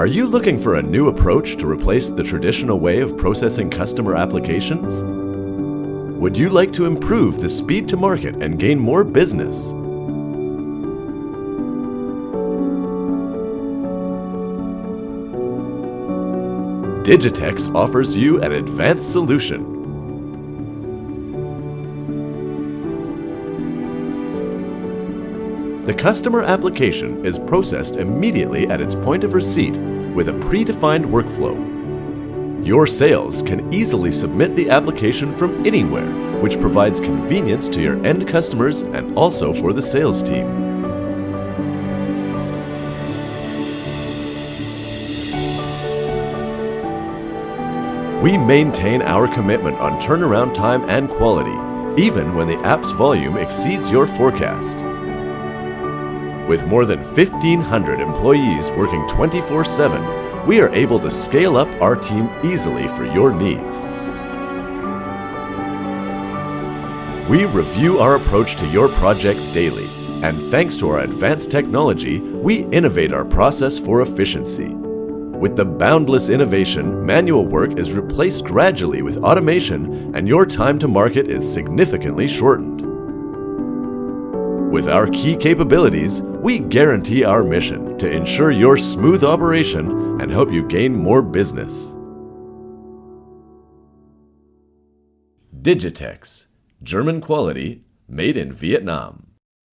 Are you looking for a new approach to replace the traditional way of processing customer applications? Would you like to improve the speed to market and gain more business? Digitexx offers you an advanced solution. The customer application is processed immediately at its point of receipt with a predefined workflow. Your sales can easily submit the application from anywhere, which provides convenience to your end customers and also for the sales team. We maintain our commitment on turnaround time and quality, even when the app's volume exceeds your forecast. With more than 1,500 employees working 24-7, we are able to scale up our team easily for your needs. We review our approach to your project daily, and thanks to our advanced technology, we innovate our process for efficiency. With the boundless innovation, manual work is replaced gradually with automation and your time to market is significantly shortened. With our key capabilities, we guarantee our mission to ensure your smooth operation and help you gain more business. Digitexx, German quality, made in Vietnam.